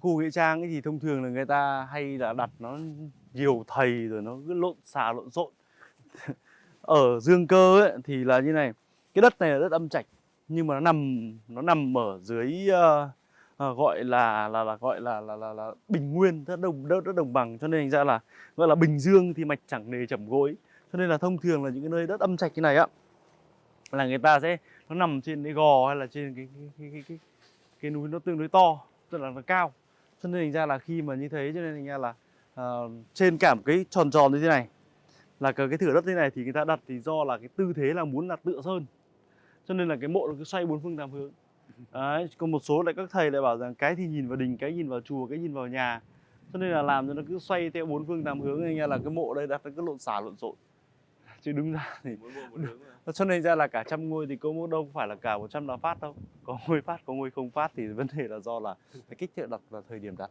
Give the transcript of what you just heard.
khu nghĩa trang ấy thì thông thường là người ta hay là đặt nó nhiều thầy rồi nó cứ lộn xà lộn xộn. Ở dương cơ ấy, thì là như này cái đất này là đất âm trạch nhưng mà nó nằm nó nằm ở dưới uh, gọi là là là gọi là là là, là bình nguyên rất đồng đất, đất đồng bằng. Cho nên thành ra là gọi là bình dương thì mạch chẳng nề chẩm gối. Cho nên là thông thường là những cái nơi đất âm trạch như này á là người ta sẽ nó nằm trên cái gò hay là trên cái cái cái cái, cái, cái núi nó tương đối to tức là nó cao cho nên thành ra là khi mà như thế cho nên thành ra là uh, trên cả một cái tròn tròn như thế này là cái, cái thửa đất như thế này thì người ta đặt thì do là cái tư thế là muốn là tựa sơn. Cho nên là cái mộ nó cứ xoay bốn phương tám hướng. Đấy còn một số lại các thầy lại bảo rằng cái thì nhìn vào đình cái nhìn vào chùa cái nhìn vào nhà. Cho nên là làm cho nó cứ xoay theo bốn phương tám hướng nên là cái mộ đây đặt nó cứ lộn xả lộn xộn chứ đúng ra thì cho nên ra là cả trăm ngôi thì cũng đâu phải là cả 100 là phát đâu. Có ngôi phát có ngôi không phát thì vấn đề là do là cái kích thước đặt và thời điểm đặt